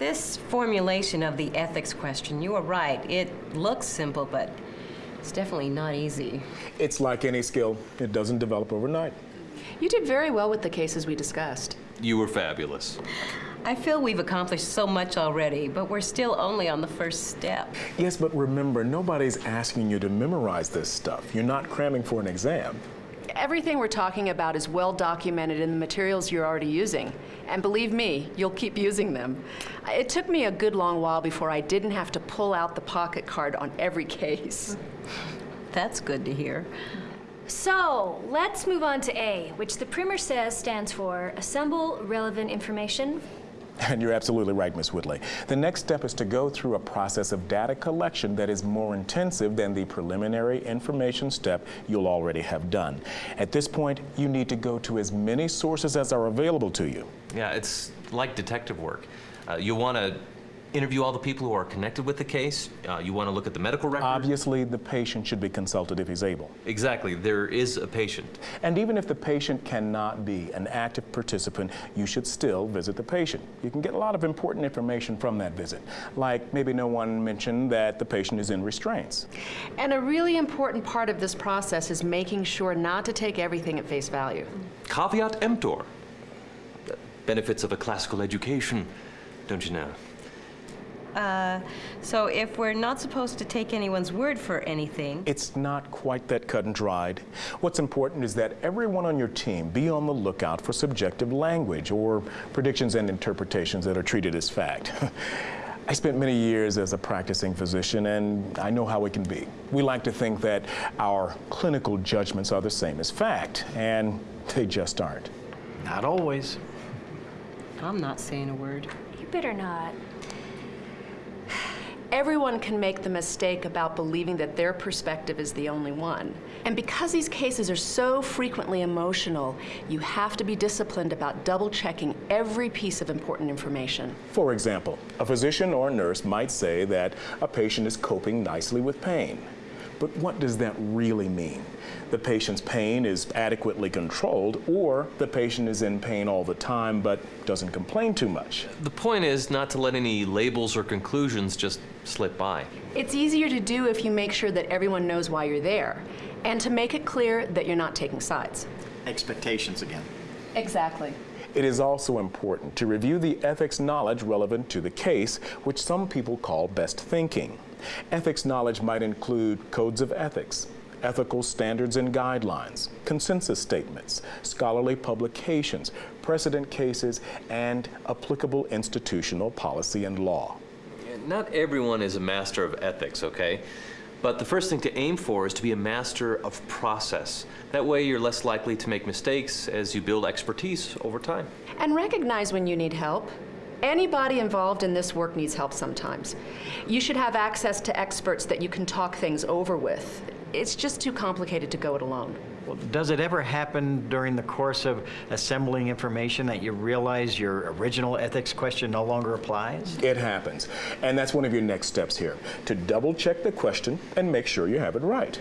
This formulation of the ethics question, you are right. It looks simple, but it's definitely not easy. It's like any skill, it doesn't develop overnight. You did very well with the cases we discussed. You were fabulous. I feel we've accomplished so much already, but we're still only on the first step. Yes, but remember, nobody's asking you to memorize this stuff. You're not cramming for an exam. Everything we're talking about is well documented in the materials you're already using. And believe me, you'll keep using them. It took me a good long while before I didn't have to pull out the pocket card on every case. That's good to hear. So, let's move on to A, which the primer says stands for Assemble Relevant Information And you're absolutely right, Ms. Whitley. The next step is to go through a process of data collection that is more intensive than the preliminary information step you'll already have done. At this point, you need to go to as many sources as are available to you. Yeah, it's like detective work. Uh, you want to interview all the people who are connected with the case. Uh, you want to look at the medical records. Obviously, the patient should be consulted if he's able. Exactly. There is a patient. And even if the patient cannot be an active participant, you should still visit the patient. You can get a lot of important information from that visit, like maybe no one mentioned that the patient is in restraints. And a really important part of this process is making sure not to take everything at face value. Caveat emptor. Benefits of a classical education, don't you know? Uh, so if we're not supposed to take anyone's word for anything, It's not quite that cut and dried. What's important is that everyone on your team be on the lookout for subjective language or predictions and interpretations that are treated as fact. I spent many years as a practicing physician and I know how it can be. We like to think that our clinical judgments are the same as fact, and they just aren't. Not always. I'm not saying a word. You better not. Everyone can make the mistake about believing that their perspective is the only one. And because these cases are so frequently emotional, you have to be disciplined about double checking every piece of important information. For example, a physician or nurse might say that a patient is coping nicely with pain. But what does that really mean? The patient's pain is adequately controlled, or the patient is in pain all the time but doesn't complain too much. The point is not to let any labels or conclusions just slip by. It's easier to do if you make sure that everyone knows why you're there, and to make it clear that you're not taking sides. Expectations again. Exactly. It is also important to review the ethics knowledge relevant to the case, which some people call best thinking. Ethics knowledge might include codes of ethics, ethical standards and guidelines, consensus statements, scholarly publications, precedent cases, and applicable institutional policy and law. Not everyone is a master of ethics, okay? But the first thing to aim for is to be a master of process. That way you're less likely to make mistakes as you build expertise over time. And recognize when you need help. Anybody involved in this work needs help sometimes. You should have access to experts that you can talk things over with. It's just too complicated to go it alone. Well, does it ever happen during the course of assembling information that you realize your original ethics question no longer applies? It happens. And that's one of your next steps here, to double check the question and make sure you have it right.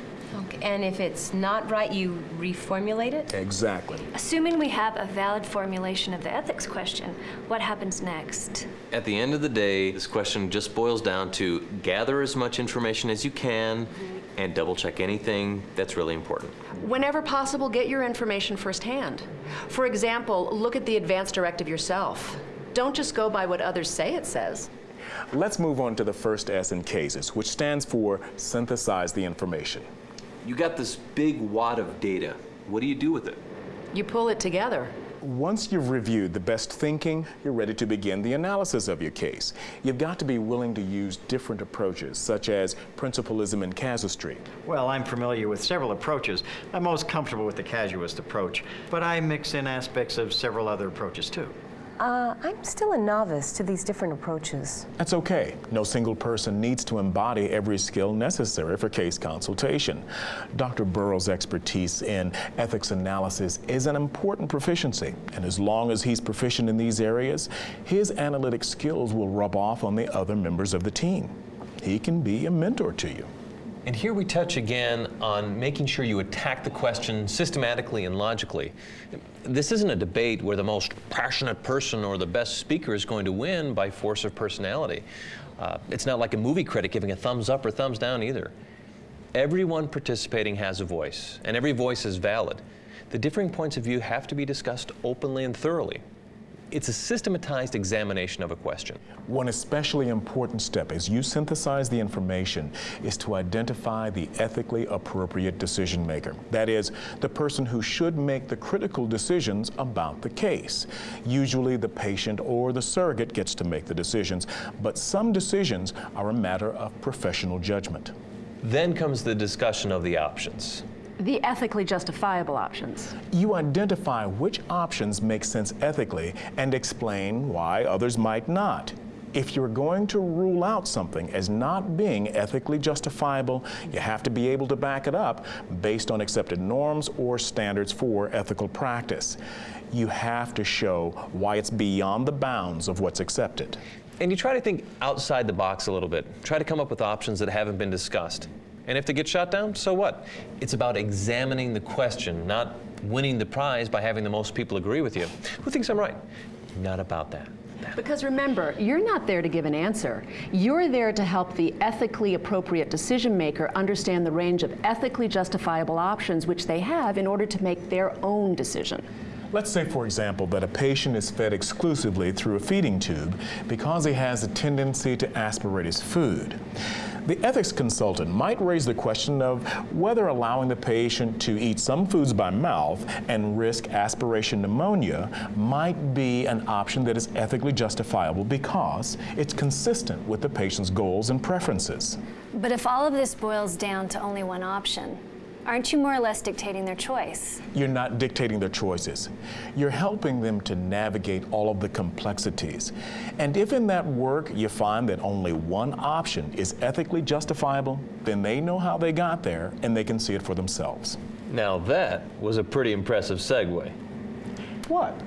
Okay. And if it's not right, you reformulate it? Exactly. Assuming we have a valid formulation of the ethics question, what happens next? At the end of the day, this question just boils down to gather as much information as you can and double check anything that's really important. Whenever possible, get your information firsthand. For example, look at the advance directive yourself. Don't just go by what others say it says. Let's move on to the first S in cases, which stands for synthesize the information. You got this big wad of data. What do you do with it? You pull it together. Once you've reviewed the best thinking, you're ready to begin the analysis of your case. You've got to be willing to use different approaches, such as principlism and casuistry. Well, I'm familiar with several approaches. I'm most comfortable with the casuist approach, but I mix in aspects of several other approaches too. Uh, I'm still a novice to these different approaches. That's okay. No single person needs to embody every skill necessary for case consultation. Dr. Burrows' expertise in ethics analysis is an important proficiency, and as long as he's proficient in these areas, his analytic skills will rub off on the other members of the team. He can be a mentor to you. And here we touch again on making sure you attack the question systematically and logically. This isn't a debate where the most passionate person or the best speaker is going to win by force of personality. Uh, it's not like a movie critic giving a thumbs up or thumbs down either. Everyone participating has a voice, and every voice is valid. The differing points of view have to be discussed openly and thoroughly. It's a systematized examination of a question. One especially important step as you synthesize the information is to identify the ethically appropriate decision maker. That is, the person who should make the critical decisions about the case. Usually the patient or the surrogate gets to make the decisions, but some decisions are a matter of professional judgment. Then comes the discussion of the options. The ethically justifiable options. You identify which options make sense ethically and explain why others might not. If you're going to rule out something as not being ethically justifiable, you have to be able to back it up based on accepted norms or standards for ethical practice. You have to show why it's beyond the bounds of what's accepted. And you try to think outside the box a little bit. Try to come up with options that haven't been discussed. And if they get shot down, so what? It's about examining the question, not winning the prize by having the most people agree with you. Who thinks I'm right? Not about that. Because remember, you're not there to give an answer. You're there to help the ethically appropriate decision maker understand the range of ethically justifiable options which they have in order to make their own decision. Let's say, for example, that a patient is fed exclusively through a feeding tube because he has a tendency to aspirate his food. The ethics consultant might raise the question of whether allowing the patient to eat some foods by mouth and risk aspiration pneumonia might be an option that is ethically justifiable because it's consistent with the patient's goals and preferences. But if all of this boils down to only one option, aren't you more or less dictating their choice? You're not dictating their choices. You're helping them to navigate all of the complexities. And if in that work you find that only one option is ethically justifiable, then they know how they got there and they can see it for themselves. Now that was a pretty impressive segue. What?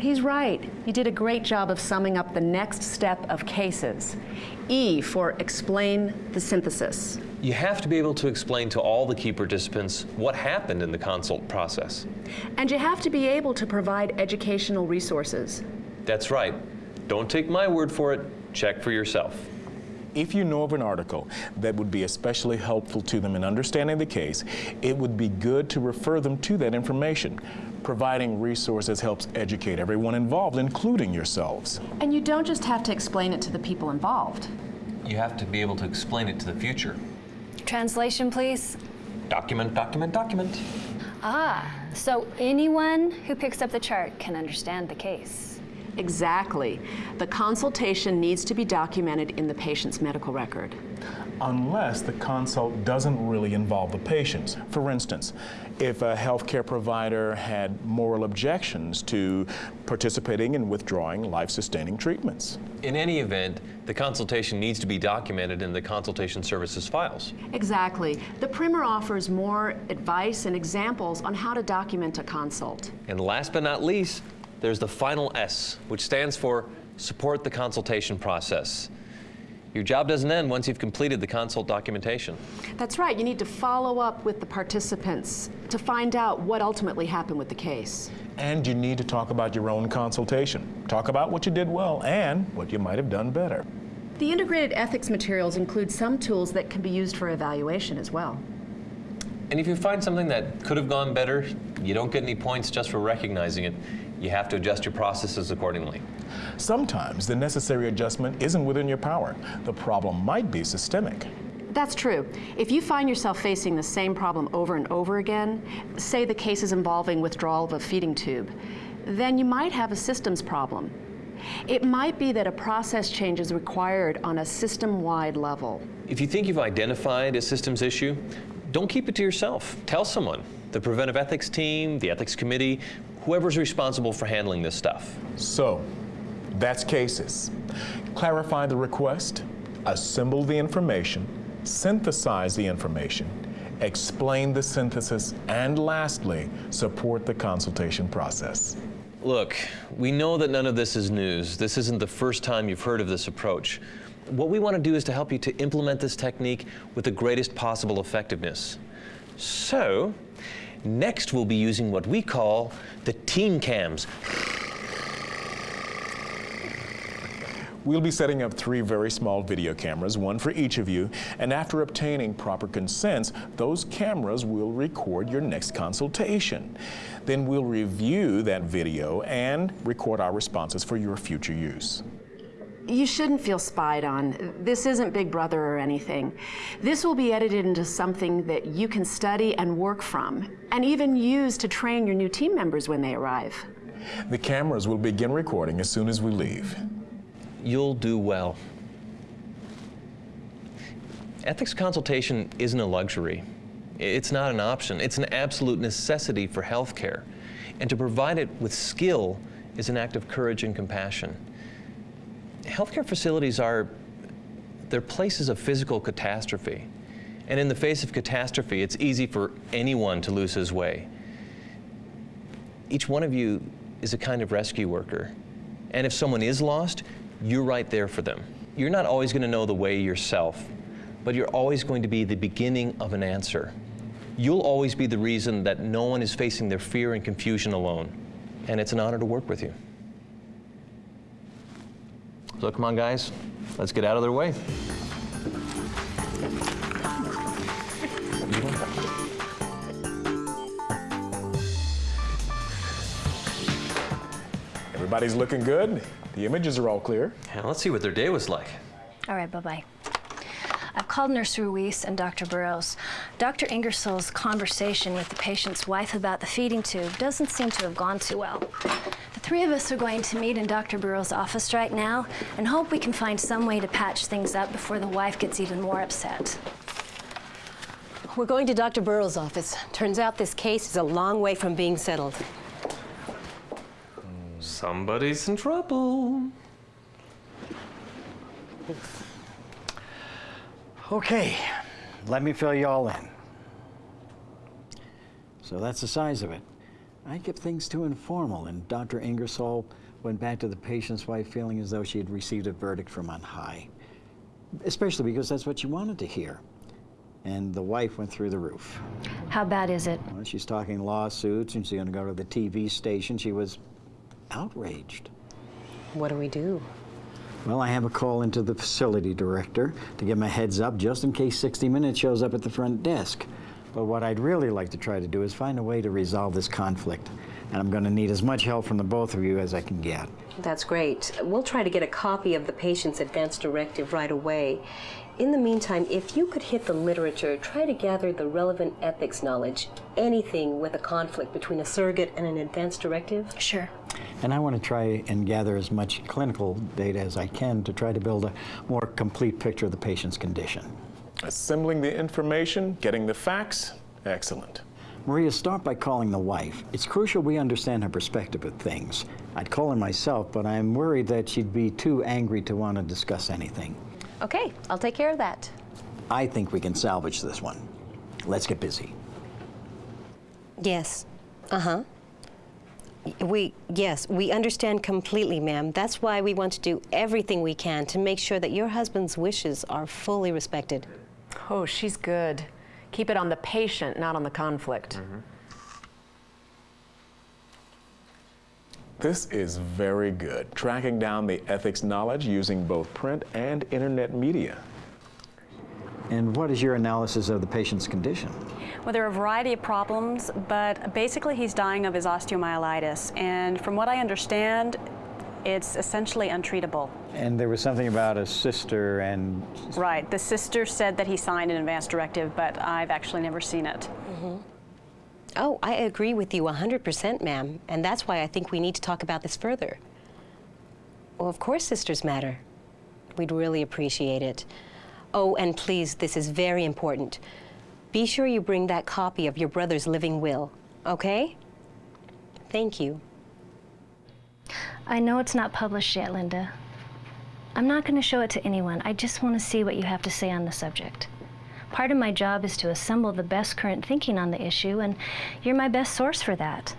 He's right. You did a great job of summing up the next step of cases. E for explain the synthesis. You have to be able to explain to all the key participants what happened in the consult process. And you have to be able to provide educational resources. That's right. Don't take my word for it, check for yourself. If you know of an article that would be especially helpful to them in understanding the case, it would be good to refer them to that information. Providing resources helps educate everyone involved, including yourselves. And you don't just have to explain it to the people involved. You have to be able to explain it to the future. Translation, please. Document, document, document. Ah, so anyone who picks up the chart can understand the case. Exactly. The consultation needs to be documented in the patient's medical record. Unless the consult doesn't really involve the patients. For instance, if a healthcare provider had moral objections to participating in withdrawing life-sustaining treatments. In any event, the consultation needs to be documented in the consultation services files. Exactly. The primer offers more advice and examples on how to document a consult. And last but not least, there's the final S, which stands for support the consultation process. Your job doesn't end once you've completed the consult documentation. That's right. You need to follow up with the participants to find out what ultimately happened with the case. And you need to talk about your own consultation. Talk about what you did well and what you might have done better. The integrated ethics materials include some tools that can be used for evaluation as well. And if you find something that could have gone better, you don't get any points just for recognizing it. You have to adjust your processes accordingly. Sometimes the necessary adjustment isn't within your power. The problem might be systemic. That's true. If you find yourself facing the same problem over and over again, say the cases involving withdrawal of a feeding tube, then you might have a systems problem. It might be that a process change is required on a system-wide level. If you think you've identified a systems issue, don't keep it to yourself. Tell someone. The preventive ethics team, the ethics committee, whoever's responsible for handling this stuff. So, that's cases. Clarify the request, assemble the information, synthesize the information, explain the synthesis, and lastly, support the consultation process. Look, we know that none of this is news. This isn't the first time you've heard of this approach. What we want to do is to help you to implement this technique with the greatest possible effectiveness. So, next we'll be using what we call the team cams. We'll be setting up three very small video cameras, one for each of you, and after obtaining proper consents, those cameras will record your next consultation. Then we'll review that video and record our responses for your future use. You shouldn't feel spied on. This isn't Big Brother or anything. This will be edited into something that you can study and work from, and even use to train your new team members when they arrive. The cameras will begin recording as soon as we leave. You'll do well. Ethics consultation isn't a luxury. It's not an option. It's an absolute necessity for healthcare. And to provide it with skill is an act of courage and compassion. Healthcare facilities are they're places of physical catastrophe. And in the face of catastrophe, it's easy for anyone to lose his way. Each one of you is a kind of rescue worker. And if someone is lost, you're right there for them. You're not always going to know the way yourself, but you're always going to be the beginning of an answer. You'll always be the reason that no one is facing their fear and confusion alone. And it's an honor to work with you. So come on, guys, let's get out of their way. Everybody's looking good. The images are all clear. Yeah, let's see what their day was like. All right, bye-bye. I've called Nurse Ruiz and Dr. Burrows. Dr. Ingersoll's conversation with the patient's wife about the feeding tube doesn't seem to have gone too well. The three of us are going to meet in Dr. Burrows' office right now and hope we can find some way to patch things up before the wife gets even more upset. We're going to Dr. Burrows' office. Turns out this case is a long way from being settled. Somebody's in trouble. Okay, let me fill you all in. So that's the size of it. I kept things too informal, and Dr. Ingersoll went back to the patient's wife feeling as though she had received a verdict from on high. Especially because that's what she wanted to hear. And the wife went through the roof. How bad is it? Well, she's talking lawsuits, and she's going to go to the TV station. She was outraged. What do we do? Well, I have a call into the facility director to give him a heads up just in case 60 Minutes shows up at the front desk. But what I'd really like to try to do is find a way to resolve this conflict. And I'm going to need as much help from the both of you as I can get. That's great. We'll try to get a copy of the patient's advance directive right away. In the meantime, if you could hit the literature, try to gather the relevant ethics knowledge, anything with a conflict between a surrogate and an advance directive. Sure. And I want to try and gather as much clinical data as I can to try to build a more complete picture of the patient's condition. Assembling the information, getting the facts, excellent. Maria, start by calling the wife. It's crucial we understand her perspective of things. I'd call her myself, but I'm worried that she'd be too angry to want to discuss anything. Okay, I'll take care of that. I think we can salvage this one. Let's get busy. Yes. Uh-huh. We, yes, we understand completely, ma'am. That's why we want to do everything we can to make sure that your husband's wishes are fully respected. Oh, she's good. Keep it on the patient, not on the conflict. Mm-hmm. This is very good. Tracking down the ethics knowledge using both print and internet media. And what is your analysis of the patient's condition? Well, there are a variety of problems, but basically he's dying of his osteomyelitis. And from what I understand, it's essentially untreatable. And there was something about a sister and Right. The sister said that he signed an advance directive, but I've actually never seen it. Mm-hmm. Oh, I agree with you 100%, ma'am. And that's why I think we need to talk about this further. Well, of course sisters matter. We'd really appreciate it. Oh, and please, this is very important. Be sure you bring that copy of your brother's living will, okay? Thank you. I know it's not published yet, Linda. I'm not going to show it to anyone. I just want to see what you have to say on the subject. Part of my job is to assemble the best current thinking on the issue, and you're my best source for that.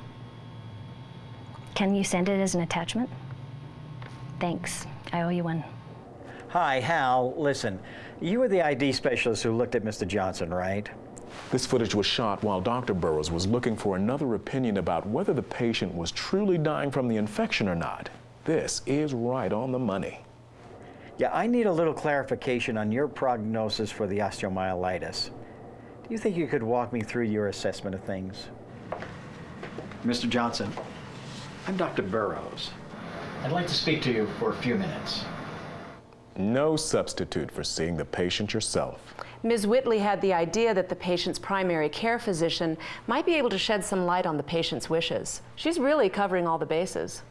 Can you send it as an attachment? Thanks. I owe you one. Hi, Hal. Listen, you were the ID specialist who looked at Mr. Johnson, right? This footage was shot while Dr. Burrows was looking for another opinion about whether the patient was truly dying from the infection or not. This is right on the money. Yeah, I need a little clarification on your prognosis for the osteomyelitis. Do you think you could walk me through your assessment of things? Mr. Johnson, I'm Dr. Burrows. I'd like to speak to you for a few minutes. No substitute for seeing the patient yourself. Ms. Whitley had the idea that the patient's primary care physician might be able to shed some light on the patient's wishes. She's really covering all the bases.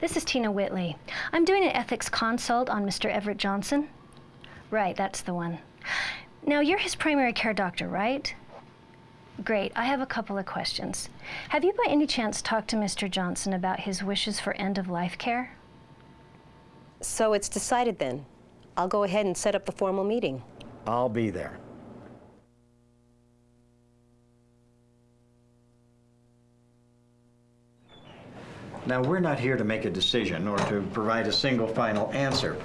This is Tina Whitley. I'm doing an ethics consult on Mr. Everett Johnson. Right, that's the one. Now, you're his primary care doctor, right? Great. I have a couple of questions. Have you by any chance talked to Mr. Johnson about his wishes for end of life care? So it's decided then. I'll go ahead and set up the formal meeting. I'll be there. Now, we're not here to make a decision or to provide a single final answer.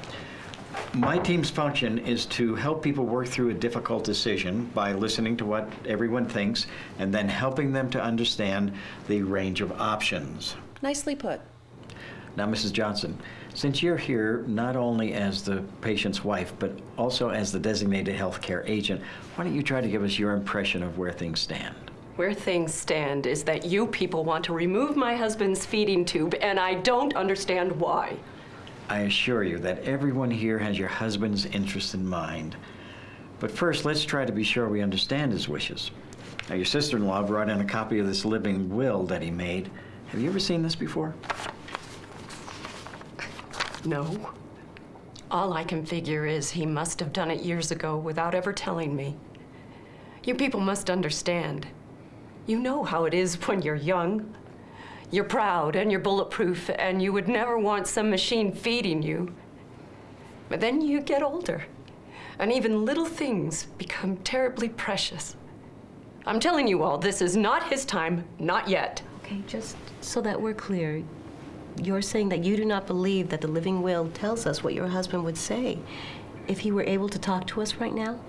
My team's function is to help people work through a difficult decision by listening to what everyone thinks and then helping them to understand the range of options. Nicely put. Now, Mrs. Johnson, since you're here not only as the patient's wife, but also as the designated healthcare agent, why don't you try to give us your impression of where things stand? Where things stand is that you people want to remove my husband's feeding tube, and I don't understand why. I assure you that everyone here has your husband's interest in mind. But first, let's try to be sure we understand his wishes. Now, your sister-in-law brought in a copy of this living will that he made. Have you ever seen this before? No. All I can figure is he must have done it years ago without ever telling me. You people must understand. You know how it is when you're young. You're proud and you're bulletproof, and you would never want some machine feeding you. But then you get older, and even little things become terribly precious. I'm telling you all, this is not his time, not yet. Okay, just so that we're clear, you're saying that you do not believe that the living will tells us what your husband would say if he were able to talk to us right now?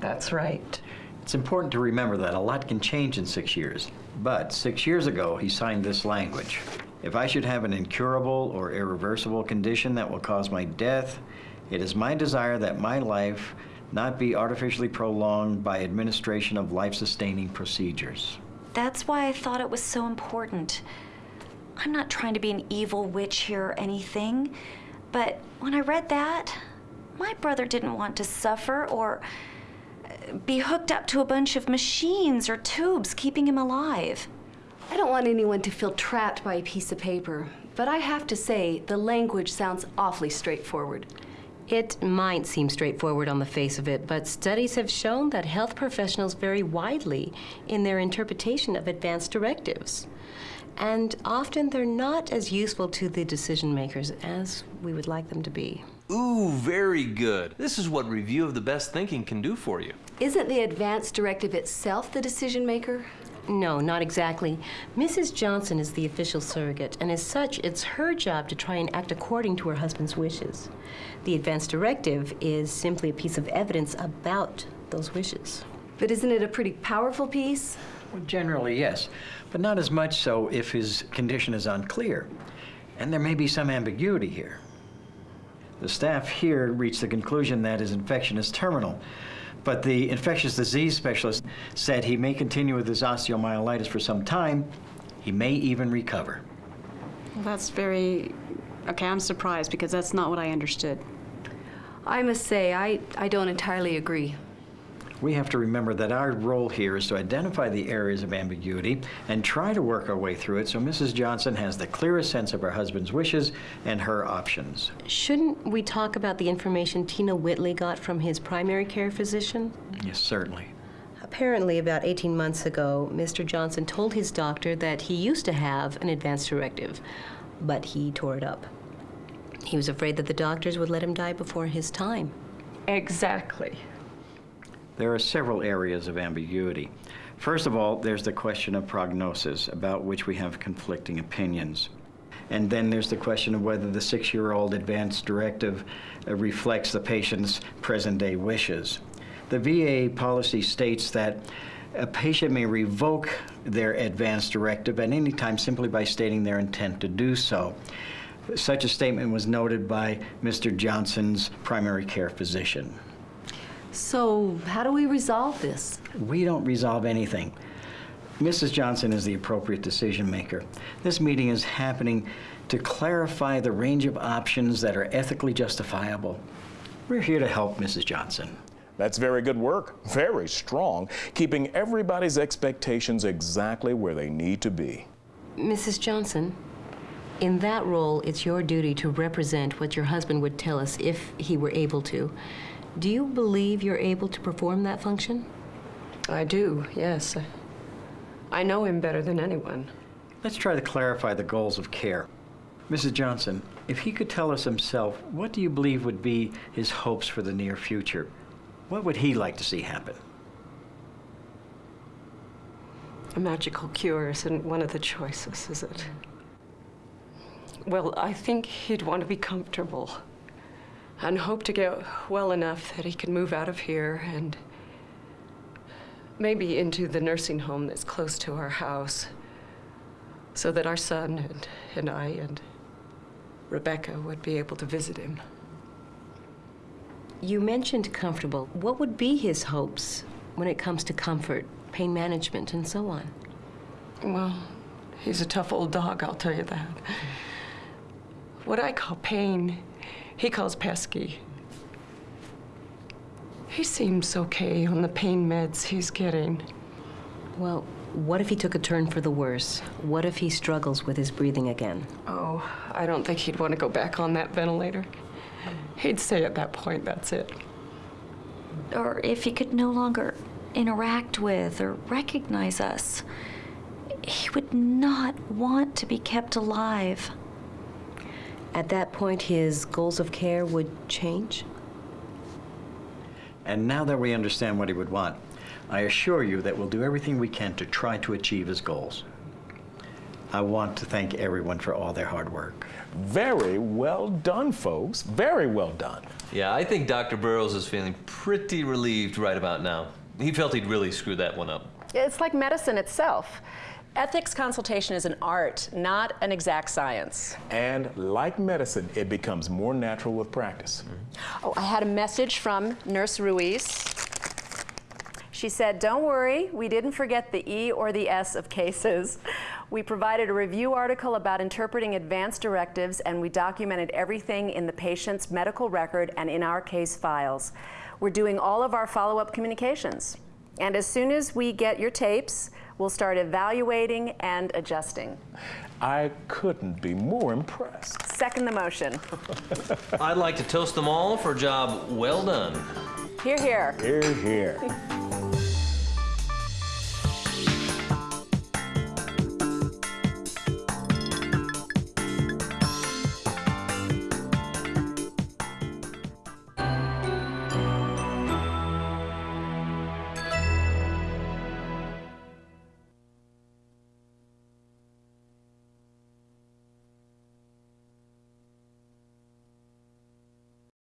That's right. It's important to remember that a lot can change in six years. But six years ago, he signed this language. If I should have an incurable or irreversible condition that will cause my death, it is my desire that my life not be artificially prolonged by administration of life-sustaining procedures. That's why I thought it was so important. I'm not trying to be an evil witch here or anything, but when I read that, my brother didn't want to suffer or uh, be hooked up to a bunch of machines or tubes keeping him alive. I don't want anyone to feel trapped by a piece of paper, but I have to say the language sounds awfully straightforward. It might seem straightforward on the face of it, but studies have shown that health professionals vary widely in their interpretation of advanced directives. And often they're not as useful to the decision makers as we would like them to be. Ooh, very good. This is what review of the best thinking can do for you. Isn't the advance directive itself the decision maker? No, not exactly. Mrs. Johnson is the official surrogate, and as such, it's her job to try and act according to her husband's wishes. The advance directive is simply a piece of evidence about those wishes. But isn't it a pretty powerful piece? Well, generally, yes, but not as much so if his condition is unclear. And there may be some ambiguity here. The staff here reached the conclusion that his infection is terminal, but the infectious disease specialist said he may continue with his osteomyelitis for some time. He may even recover. Well, that's very. Okay, I'm surprised because that's not what I understood. I must say, I, I don't entirely agree. We have to remember that our role here is to identify the areas of ambiguity and try to work our way through it so Mrs. Johnson has the clearest sense of her husband's wishes and her options. Shouldn't we talk about the information Tina Whitley got from his primary care physician? Yes, certainly. Apparently, about 18 months ago, Mr. Johnson told his doctor that he used to have an advance directive, but he tore it up. He was afraid that the doctors would let him die before his time. Exactly. There are several areas of ambiguity. First of all, there's the question of prognosis, about which we have conflicting opinions. And then there's the question of whether the six-year-old advance directive uh, reflects the patient's present-day wishes. The VA policy states that a patient may revoke their advance directive at any time simply by stating their intent to do so. Such a statement was noted by Mr. Johnson's primary care physician. So, how do we resolve this? We don't resolve anything. Mrs. Johnson is the appropriate decision maker. This meeting is happening to clarify the range of options that are ethically justifiable. We're here to help Mrs. Johnson. That's very good work, very strong, keeping everybody's expectations exactly where they need to be. Mrs. Johnson, in that role, it's your duty to represent what your husband would tell us if he were able to. Do you believe you're able to perform that function? I do, yes. I know him better than anyone. Let's try to clarify the goals of care. Mrs. Johnson, if he could tell us himself, what do you believe would be his hopes for the near future? What would he like to see happen? A magical cure isn't one of the choices, is it? Well, I think he'd want to be comfortable and hope to get well enough that he can move out of here and maybe into the nursing home that's close to our house so that our son and, and I and Rebecca would be able to visit him. You mentioned comfortable. What would be his hopes when it comes to comfort, pain management, and so on? Well, he's a tough old dog, I'll tell you that. What I call pain, he calls pesky. He seems okay on the pain meds he's getting. Well, what if he took a turn for the worse? What if he struggles with his breathing again? Oh, I don't think he'd want to go back on that ventilator. He'd say at that point, that's it. Or if he could no longer interact with or recognize us, he would not want to be kept alive. At that point, his goals of care would change? And now that we understand what he would want, I assure you that we'll do everything we can to try to achieve his goals. I want to thank everyone for all their hard work. Very well done, folks. Very well done. Yeah, I think Dr. Burrows is feeling pretty relieved right about now. He felt he'd really screwed that one up. It's like medicine itself. Ethics consultation is an art, not an exact science. And like medicine, it becomes more natural with practice. Oh, I had a message from Nurse Ruiz. She said, Don't worry, we didn't forget the E or the S of cases. We provided a review article about interpreting advance directives, and we documented everything in the patient's medical record and in our case files. We're doing all of our follow up communications. And as soon as we get your tapes, we'll start evaluating and adjusting. I couldn't be more impressed. Second the motion. I'd like to toast them all for a job well done. Hear, hear. Hear, hear.